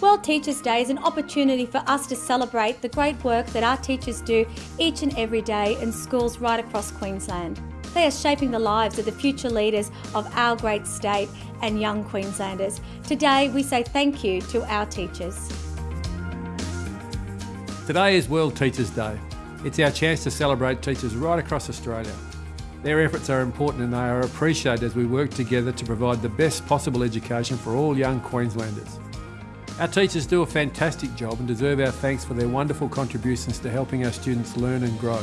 World Teachers Day is an opportunity for us to celebrate the great work that our teachers do each and every day in schools right across Queensland. They are shaping the lives of the future leaders of our great state and young Queenslanders. Today we say thank you to our teachers. Today is World Teachers Day. It's our chance to celebrate teachers right across Australia. Their efforts are important and they are appreciated as we work together to provide the best possible education for all young Queenslanders. Our teachers do a fantastic job and deserve our thanks for their wonderful contributions to helping our students learn and grow.